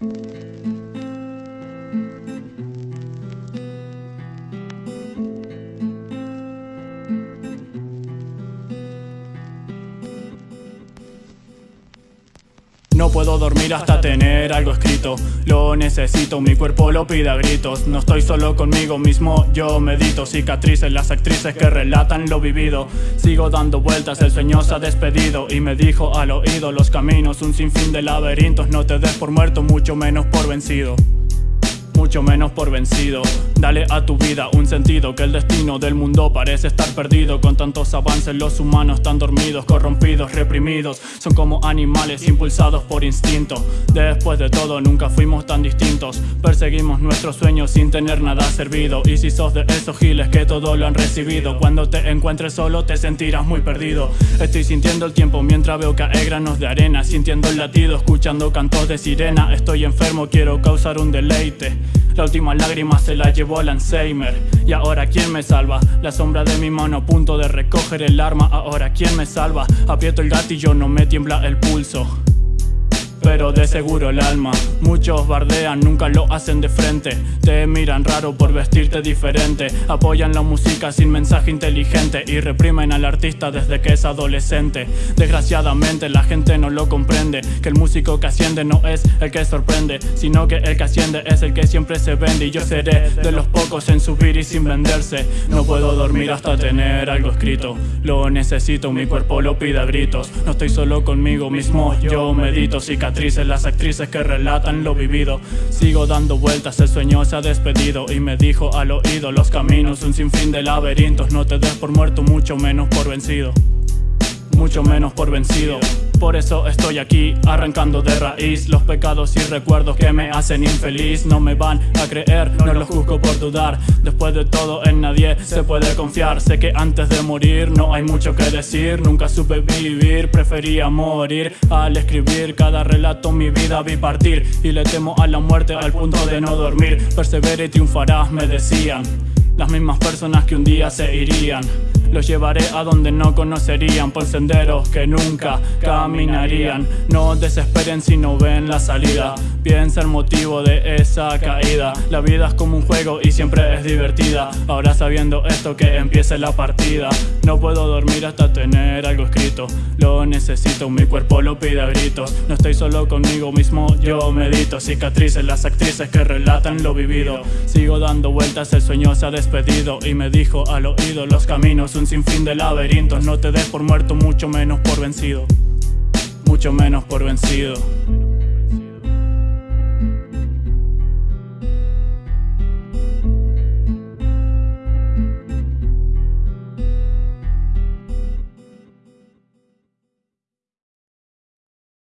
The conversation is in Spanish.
Thank you. No puedo dormir hasta tener algo escrito. Lo necesito, mi cuerpo lo pide a gritos. No estoy solo conmigo mismo, yo medito. Cicatrices, las actrices que relatan lo vivido. Sigo dando vueltas, el sueño se ha despedido. Y me dijo al oído los caminos Un sinfín de laberintos, no te des por muerto Mucho menos por vencido mucho menos por vencido. Dale a tu vida un sentido que el destino del mundo parece estar perdido. Con tantos avances los humanos están dormidos, corrompidos, reprimidos. Son como animales impulsados por instinto. Después de todo nunca fuimos tan distintos. Perseguimos nuestros sueños sin tener nada servido. Y si sos de esos giles que todo lo han recibido Cuando te encuentres solo te sentirás muy perdido. Estoy sintiendo el tiempo mientras veo caer granos de arena Sintiendo el latido, escuchando cantos de sirena. Estoy enfermo, quiero causar un deleite la última lágrima se la llevó el Alzheimer Y ahora ¿quién me salva? La sombra de mi mano a punto de recoger el arma Ahora ¿quién me salva? Aprieto el gatillo, no me tiembla el pulso pero de seguro el alma. Muchos bardean, nunca lo hacen de frente. Te miran raro por vestirte diferente. Apoyan la música sin mensaje inteligente Y reprimen al artista desde que es adolescente. Desgraciadamente la gente no lo comprende Que el músico que asciende no es el que sorprende Sino que el que asciende es el que siempre se vende. Y yo seré de los pocos en subir y sin venderse. No puedo dormir hasta tener algo escrito. Lo necesito, mi cuerpo lo pide a gritos. No estoy solo conmigo mismo, yo medito las actrices que relatan lo vivido. Sigo dando vueltas, el sueño se ha despedido Y me dijo al oído los caminos, un sinfín de laberintos No te des por muerto, mucho menos por vencido Mucho menos por vencido. Por eso estoy aquí, arrancando de raíz Los pecados y recuerdos que me hacen infeliz. No me van a creer, no los juzgo por dudar. Después de todo en nadie se puede confiar. Sé que antes de morir no hay mucho que decir. Nunca supe vivir, prefería morir. Al escribir cada relato mi vida vi partir. Y le temo a la muerte al punto de no dormir. Persevera y triunfarás me decían Las mismas personas que un día se irían los llevaré a donde no conocerían Por senderos que nunca caminarían. No desesperen si no ven la salida. Piensa el motivo de esa caída. La vida es como un juego y siempre es divertida. Ahora sabiendo esto que empiece la partida. No puedo dormir hasta tener algo escrito. Lo necesito, mi cuerpo lo pide a gritos. No estoy solo conmigo mismo, yo medito. Cicatrices, las actrices que relatan lo vivido Sigo dando vueltas, el sueño se ha despedido Y me dijo al oído los caminos un sinfín de laberintos No te des por muerto, mucho menos por vencido Mucho menos por vencido